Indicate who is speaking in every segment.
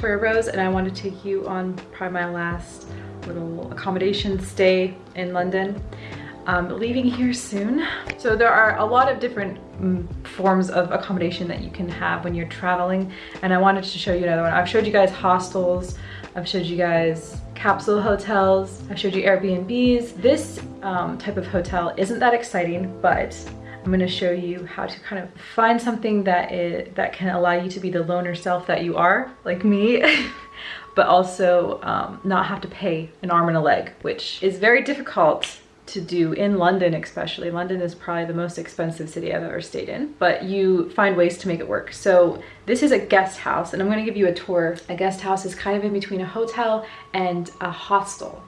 Speaker 1: Victoria Rose and I want to take you on probably my last little accommodation stay in London. Um, leaving here soon. So there are a lot of different um, forms of accommodation that you can have when you're traveling and I wanted to show you another one. I've showed you guys hostels, I've showed you guys capsule hotels, I've showed you Airbnbs. This um, type of hotel isn't that exciting, but I'm gonna show you how to kind of find something that is, that can allow you to be the loner self that you are, like me, but also um, not have to pay an arm and a leg, which is very difficult to do in London especially. London is probably the most expensive city I've ever stayed in, but you find ways to make it work. So this is a guest house and I'm gonna give you a tour. A guest house is kind of in between a hotel and a hostel.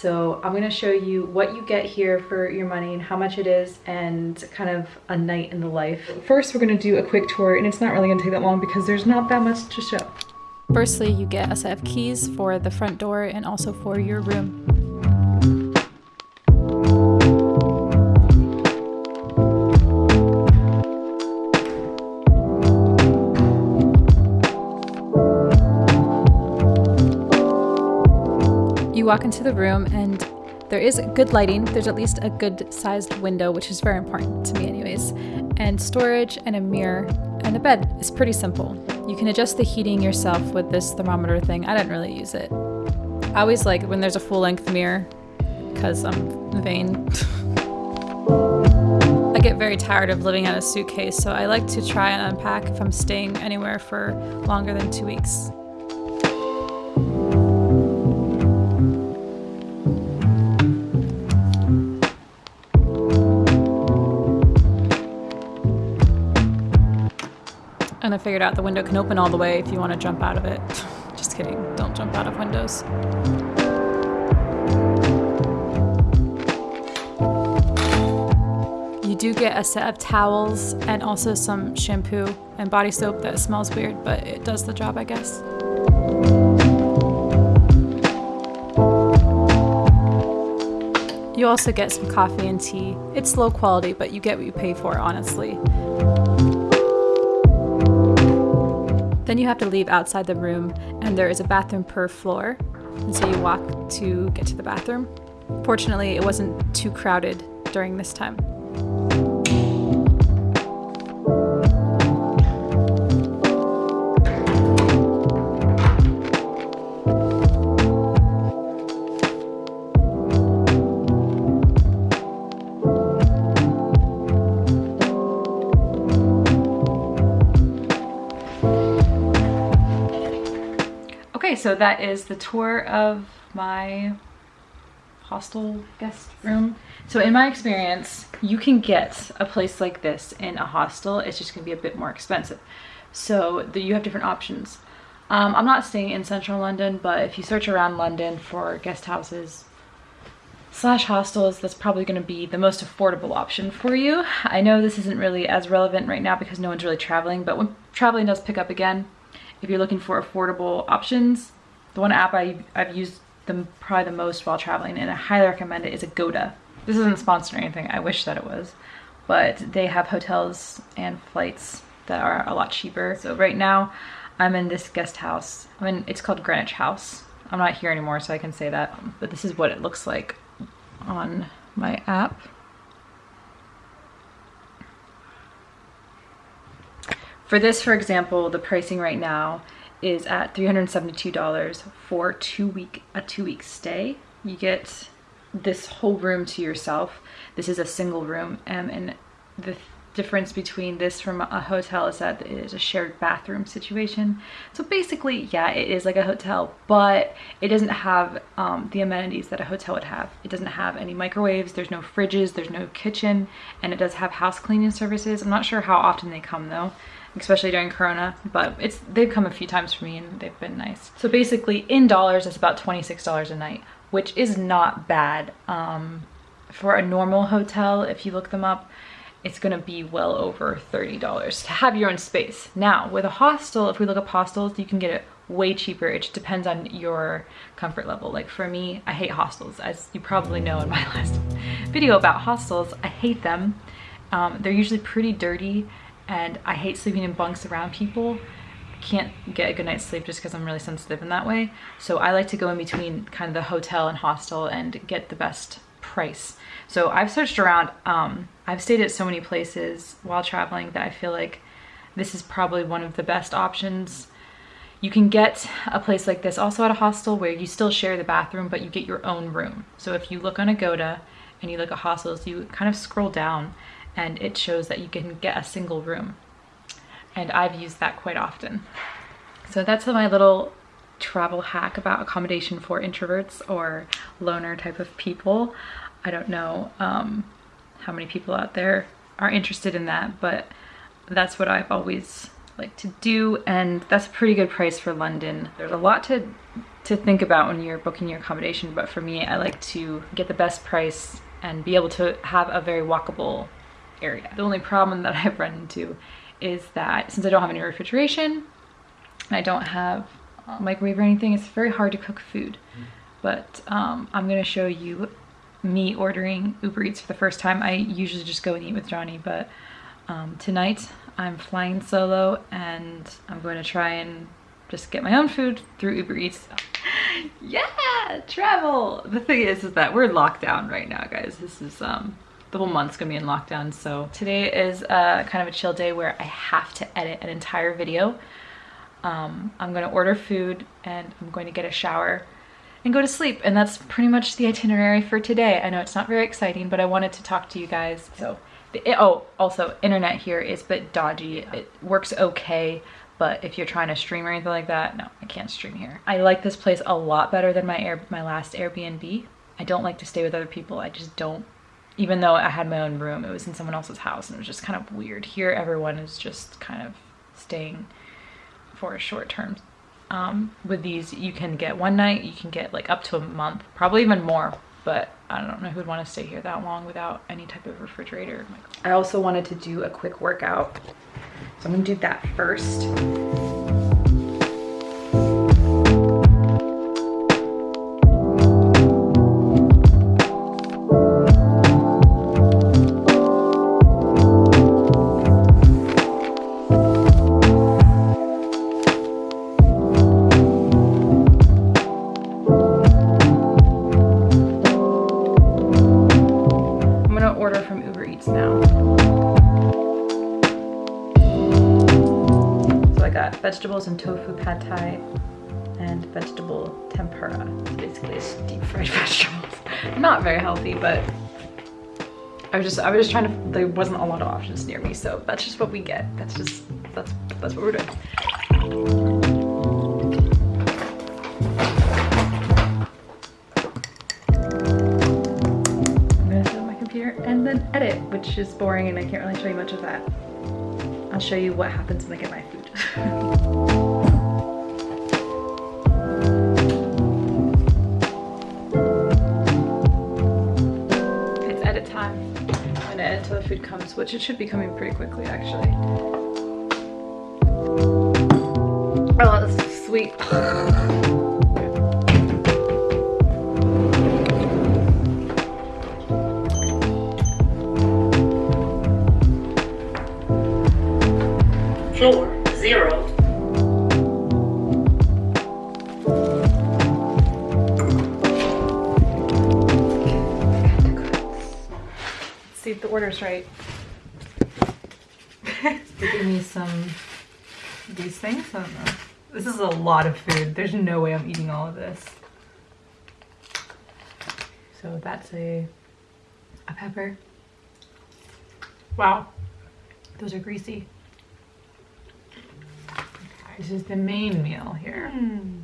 Speaker 1: So I'm gonna show you what you get here for your money and how much it is and kind of a night in the life. First, we're gonna do a quick tour and it's not really gonna take that long because there's not that much to show.
Speaker 2: Firstly, you get a set of keys for the front door and also for your room. You walk into the room and there is good lighting. There's at least a good sized window, which is very important to me anyways, and storage and a mirror and a bed. It's pretty simple. You can adjust the heating yourself with this thermometer thing. I didn't really use it. I always like when there's a full length mirror because I'm vain. I get very tired of living out a suitcase, so I like to try and unpack if I'm staying anywhere for longer than two weeks. Figured out the window can open all the way if you want to jump out of it. Just kidding, don't jump out of windows. You do get a set of towels and also some shampoo and body soap that smells weird, but it does the job, I guess. You also get some coffee and tea. It's low quality, but you get what you pay for, honestly. Then you have to leave outside the room and there is a bathroom per floor. And so you walk to get to the bathroom. Fortunately, it wasn't too crowded during this time.
Speaker 1: So that is the tour of my hostel guest room. So in my experience, you can get a place like this in a hostel. It's just gonna be a bit more expensive. So the, you have different options. Um, I'm not staying in central London, but if you search around London for guest houses slash hostels, that's probably gonna be the most affordable option for you. I know this isn't really as relevant right now because no one's really traveling, but when traveling does pick up again, if you're looking for affordable options, the one app I, I've used the, probably the most while traveling and I highly recommend it is Agoda. This isn't sponsored or anything, I wish that it was, but they have hotels and flights that are a lot cheaper. So right now I'm in this guest house. I mean, it's called Greenwich House. I'm not here anymore so I can say that, but this is what it looks like on my app. For this, for example, the pricing right now is at $372 for two week a two week stay. You get this whole room to yourself. This is a single room um, and the difference between this from a hotel is that it is a shared bathroom situation. So basically, yeah, it is like a hotel, but it doesn't have um, the amenities that a hotel would have. It doesn't have any microwaves, there's no fridges, there's no kitchen, and it does have house cleaning services. I'm not sure how often they come though especially during Corona, but it's they've come a few times for me and they've been nice. So basically in dollars, it's about $26 a night, which is not bad. Um, for a normal hotel, if you look them up, it's gonna be well over $30 to have your own space. Now, with a hostel, if we look up hostels, you can get it way cheaper. It just depends on your comfort level. Like for me, I hate hostels. As you probably know in my last video about hostels, I hate them. Um, they're usually pretty dirty and I hate sleeping in bunks around people. can't get a good night's sleep just because I'm really sensitive in that way. So I like to go in between kind of the hotel and hostel and get the best price. So I've searched around. Um, I've stayed at so many places while traveling that I feel like this is probably one of the best options. You can get a place like this also at a hostel where you still share the bathroom, but you get your own room. So if you look on Agoda and you look at hostels, you kind of scroll down and it shows that you can get a single room. And I've used that quite often. So that's my little travel hack about accommodation for introverts or loner type of people. I don't know um, how many people out there are interested in that, but that's what I've always liked to do and that's a pretty good price for London. There's a lot to to think about when you're booking your accommodation, but for me, I like to get the best price and be able to have a very walkable area. The only problem that I've run into is that since I don't have any refrigeration and I don't have a microwave or anything, it's very hard to cook food. But um, I'm gonna show you me ordering Uber Eats for the first time. I usually just go and eat with Johnny, but um, tonight I'm flying solo and I'm going to try and just get my own food through Uber Eats. yeah, travel. The thing is, is that we're locked down right now, guys. This is um, the whole month's gonna be in lockdown. So today is uh, kind of a chill day where I have to edit an entire video. Um, I'm gonna order food and I'm going to get a shower and go to sleep. And that's pretty much the itinerary for today. I know it's not very exciting, but I wanted to talk to you guys. So, the, oh, also internet here is a bit dodgy. It works okay, but if you're trying to stream or anything like that, no, I can't stream here. I like this place a lot better than my air, my last Airbnb. I don't like to stay with other people. I just don't, even though I had my own room, it was in someone else's house and it was just kind of weird. Here, everyone is just kind of staying for a short term um, with these, you can get one night, you can get like up to a month, probably even more, but I don't know who'd want to stay here that long without any type of refrigerator. I also wanted to do a quick workout, so I'm gonna do that first. Vegetables and tofu pad thai and vegetable tempura. Basically it's deep fried vegetables. Not very healthy, but I was just I was just trying to there wasn't a lot of options near me, so that's just what we get. That's just that's that's what we're doing. I'm gonna sit on my computer and then edit, which is boring and I can't really show you much of that. I'll show you what happens when I get my food. It's edit time. I'm gonna edit until the food comes, which it should be coming pretty quickly actually. Oh, that's sweet. Orders right. Give me some these things. I don't know. This is a lot of food. There's no way I'm eating all of this. So that's a a pepper. Wow, those are greasy. This is the main meal here. Mm.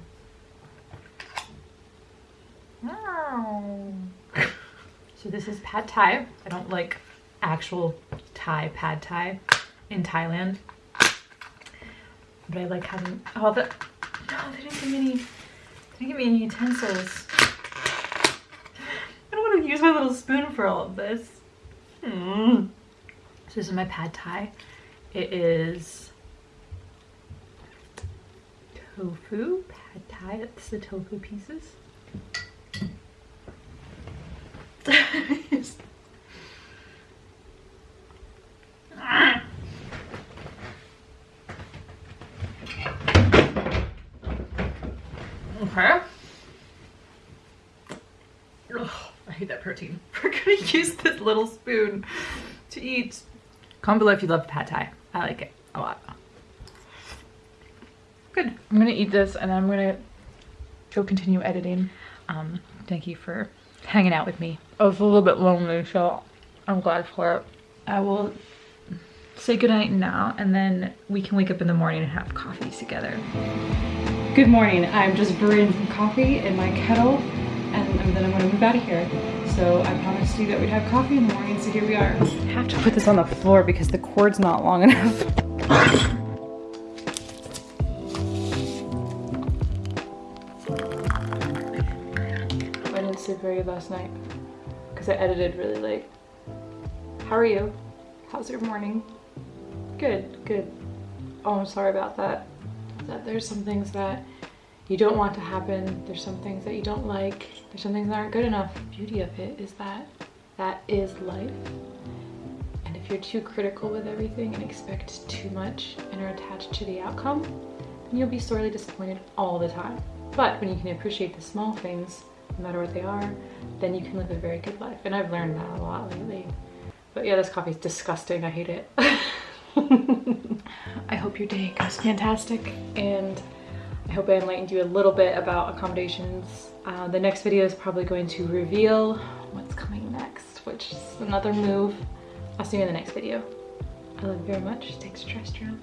Speaker 1: Wow. So this is pad thai. I don't like actual Thai, pad Thai in Thailand. But I like having, all the, no, they didn't give me any, they didn't give me any utensils. I don't want to use my little spoon for all of this. Mm. So this is my pad Thai. It is tofu, pad Thai, that's the tofu pieces. Ugh, I hate that protein. We're gonna use this little spoon to eat. Comment below if you love pad thai. I like it a lot. Good. I'm gonna eat this and I'm gonna go continue editing. Um, thank you for hanging out with me. I was a little bit lonely, so I'm glad for it. I will say goodnight now and then we can wake up in the morning and have coffee together. Good morning. I'm just brewing some coffee in my kettle and then I'm gonna move out of here. So I promised you that we'd have coffee in the morning, so here we are. I have to put this on the floor because the cord's not long enough. I didn't sleep very good last night because I edited really late. How are you? How's your morning? Good, good. Oh, I'm sorry about that. That there's some things that you don't want to happen. There's some things that you don't like. There's some things that aren't good enough. The beauty of it is that that is life. And if you're too critical with everything and expect too much and are attached to the outcome, then you'll be sorely disappointed all the time. But when you can appreciate the small things, no matter what they are, then you can live a very good life. And I've learned that a lot lately. But yeah, this coffee is disgusting. I hate it. I hope your day goes fantastic and I hope I enlightened you a little bit about accommodations. Uh, the next video is probably going to reveal what's coming next, which is another move. I'll see you in the next video. I love you very much. Take extraterrestrial.